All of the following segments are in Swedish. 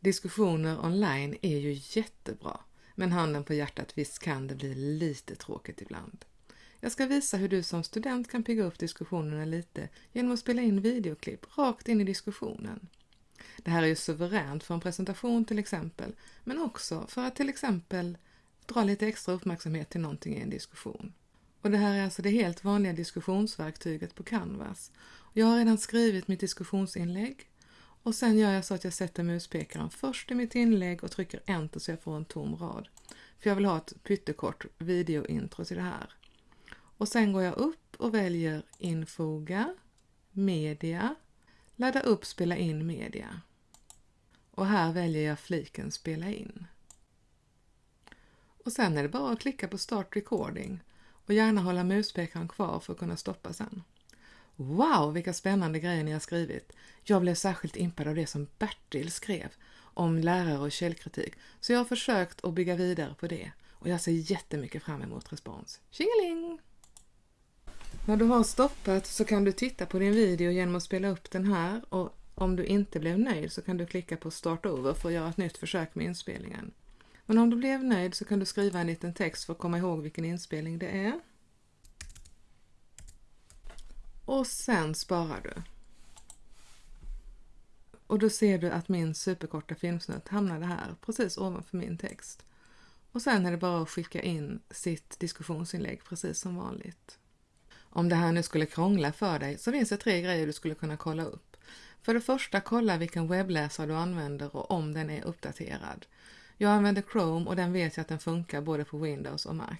Diskussioner online är ju jättebra, men handen på hjärtat, visst kan det bli lite tråkigt ibland. Jag ska visa hur du som student kan pigga upp diskussionerna lite genom att spela in videoklipp rakt in i diskussionen. Det här är ju suveränt för en presentation till exempel, men också för att till exempel dra lite extra uppmärksamhet till någonting i en diskussion. Och det här är alltså det helt vanliga diskussionsverktyget på Canvas. Jag har redan skrivit mitt diskussionsinlägg och sen gör jag så att jag sätter muspekaren först i mitt inlägg och trycker enter så jag får en tom rad. För jag vill ha ett pyttekort videointro till det här. Och sen går jag upp och väljer infoga, media, ladda upp spela in media. Och här väljer jag fliken spela in. Och sen är det bara att klicka på start recording och gärna hålla muspekaren kvar för att kunna stoppa sen. Wow, vilka spännande grejer ni har skrivit! Jag blev särskilt impad av det som Bertil skrev om lärare och källkritik, så jag har försökt att bygga vidare på det och jag ser jättemycket fram emot respons. Tjingeling! När du har stoppat så kan du titta på din video genom att spela upp den här och om du inte blev nöjd så kan du klicka på Start Over för att göra ett nytt försök med inspelningen. Men om du blev nöjd så kan du skriva en liten text för att komma ihåg vilken inspelning det är. Och sen sparar du. Och då ser du att min superkorta filmsnutt hamnade här, precis ovanför min text. Och sen är det bara att skicka in sitt diskussionsinlägg precis som vanligt. Om det här nu skulle krångla för dig så finns det tre grejer du skulle kunna kolla upp. För det första, kolla vilken webbläsare du använder och om den är uppdaterad. Jag använder Chrome och den vet jag att den funkar både på Windows och Mac.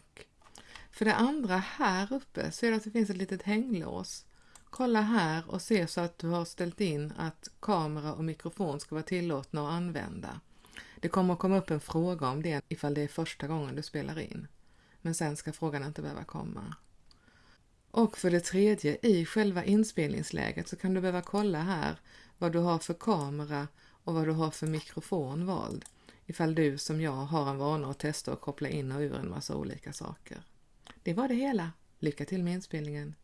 För det andra, här uppe ser du att det finns ett litet hänglås. Kolla här och se så att du har ställt in att kamera och mikrofon ska vara tillåtna att använda. Det kommer att komma upp en fråga om det ifall det är första gången du spelar in. Men sen ska frågan inte behöva komma. Och för det tredje, i själva inspelningsläget så kan du behöva kolla här vad du har för kamera och vad du har för mikrofon vald. Ifall du som jag har en vana att testa och koppla in och ur en massa olika saker. Det var det hela. Lycka till med inspelningen!